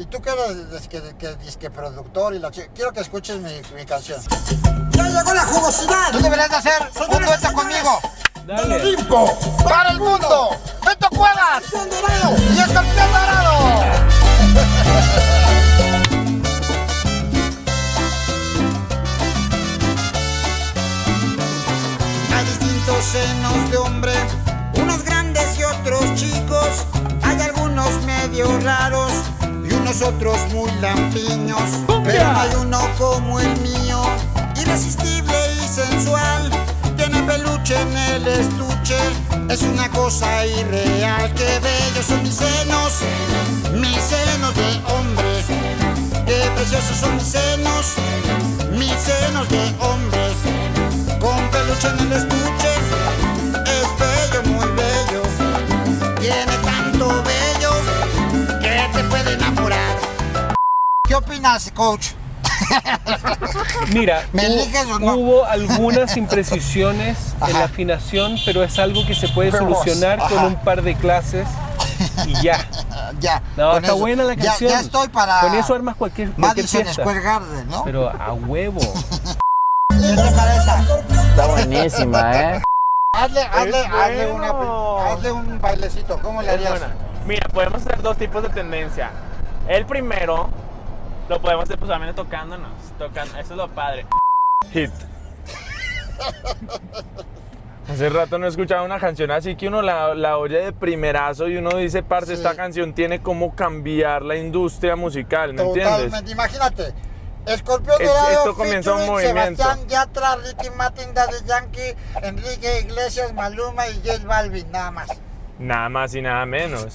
Y tú que eres disque, que, disque productor y la chica, quiero que escuches mi, mi canción. ¡Ya llegó la jugosidad! Tú deberías de hacer un dueto conmigo. ¡Del Olimpo! ¡Para el mundo! ¡Beto Cuevas! ¡Y Escorpión Dorado! Hay distintos senos de hombre, unos grandes y otros chicos. Hay algunos medio raros y unos otros muy lampiños. Pero no hay uno como el mío, irresistible y sensual. Tiene peluche en el estuche, es una cosa irreal. Qué bellos son mis senos, mis senos de hombre. Qué preciosos son mis senos, mis senos de hombre con peluche en el estuche. ¿Qué opinas, coach? Mira, ¿Me hubo- eliges o no? hubo algunas imprecisiones en Ajá. la afinación, pero es algo que se puede Pero, solucionar con ajá. un par de clases y ya. ya. No, con está eso. buena la Ya- canción. Ya, estoy para. Con eso armas cualquier, cualquier fiesta. Square Garden, ¿no? Pero a huevo. ¿Qué te parece? Está buenísima, ¿eh? Hazle, hazle, hazle, una, hazle un bailecito. ¿Cómo le harías? Mira, podemos hacer dos tipos de tendencia. El primero lo podemos hacer pues solamente tocándonos. Tocando, eso es lo padre. Hit. Hace rato no he escuchado una canción así que uno la, la oye de primerazo y uno dice, parce, Sí. esta canción tiene como cambiar la industria musical, ¿me entiendes? Totalmente. Imagínate. Escorpión Es- Dorado, esto comienza un movimiento. Sebastián Yatra, Ricky Martin, Daddy Yankee, Enrique Iglesias, Maluma y J Balvin, nada más. Nada más y nada menos.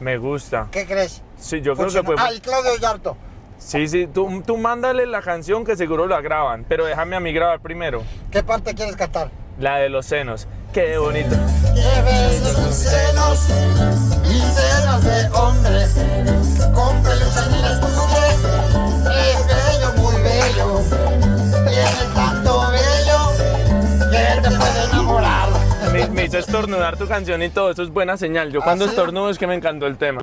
Me gusta. ¿Qué crees? Sí, yo creo que puede... Ah, y Claudio Yarto. Sí, sí, tú, tú mándale la canción que seguro la graban, pero déjame a mí grabar primero. ¿Qué parte quieres cantar? La de los senos. Qué bonito. Qué bellos senos, mis senos de hombre, con peluche en el estuche. Es bello, muy bello, tiene tanto bello que te puede enamorar. Me, me hizo estornudar tu canción y todo, eso es buena señal. Yo cuando ¿Ah, sí? estornudo es que me encantó el tema.